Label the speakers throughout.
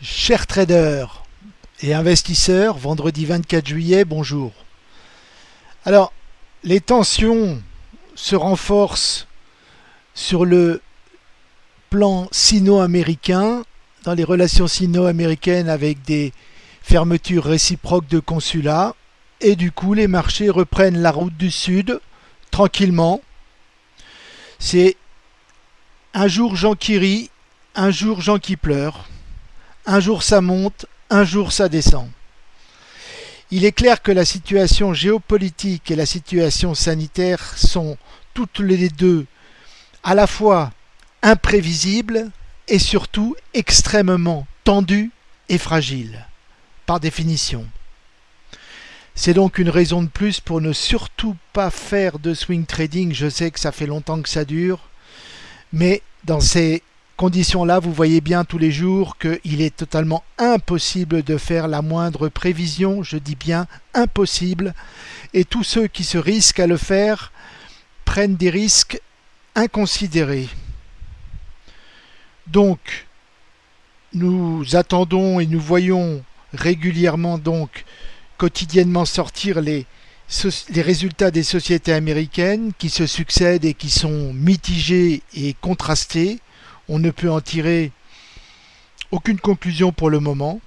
Speaker 1: Chers traders et investisseurs, vendredi 24 juillet, bonjour. Alors, les tensions se renforcent sur le plan sino-américain, dans les relations sino-américaines avec des fermetures réciproques de consulats, et du coup les marchés reprennent la route du sud tranquillement. C'est un jour Jean qui rit, un jour Jean qui pleure. Un jour ça monte, un jour ça descend. Il est clair que la situation géopolitique et la situation sanitaire sont toutes les deux à la fois imprévisibles et surtout extrêmement tendues et fragiles, par définition. C'est donc une raison de plus pour ne surtout pas faire de swing trading. Je sais que ça fait longtemps que ça dure, mais dans ces conditions-là, vous voyez bien tous les jours qu'il est totalement impossible de faire la moindre prévision, je dis bien impossible, et tous ceux qui se risquent à le faire prennent des risques inconsidérés. Donc, nous attendons et nous voyons régulièrement donc quotidiennement sortir les, les résultats des sociétés américaines qui se succèdent et qui sont mitigés et contrastés on ne peut en tirer aucune conclusion pour le moment.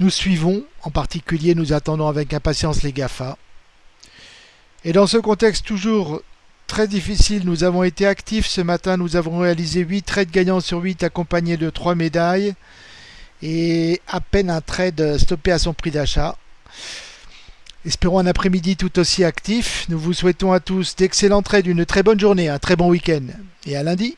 Speaker 1: Nous suivons, en particulier nous attendons avec impatience les GAFA. Et dans ce contexte toujours très difficile, nous avons été actifs ce matin, nous avons réalisé 8 trades gagnants sur 8 accompagnés de 3 médailles et à peine un trade stoppé à son prix d'achat. Espérons un après-midi tout aussi actif. Nous vous souhaitons à tous d'excellents trades, une très bonne journée, un très bon week-end et à lundi.